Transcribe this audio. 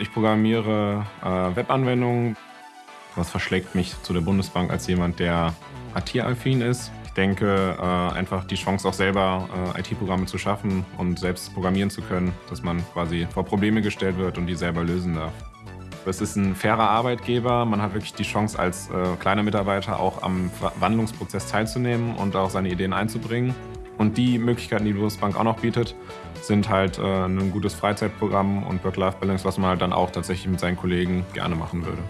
Ich programmiere äh, Webanwendungen. Was verschlägt mich zu der Bundesbank als jemand, der IT-affin ist? Ich denke, äh, einfach die Chance auch selber äh, IT-Programme zu schaffen und selbst programmieren zu können, dass man quasi vor Probleme gestellt wird und die selber lösen darf. Es ist ein fairer Arbeitgeber. Man hat wirklich die Chance, als äh, kleiner Mitarbeiter auch am Wandlungsprozess teilzunehmen und auch seine Ideen einzubringen. Und die Möglichkeiten, die die Bundesbank auch noch bietet, sind halt äh, ein gutes Freizeitprogramm und Work-Life-Balance, was man halt dann auch tatsächlich mit seinen Kollegen gerne machen würde.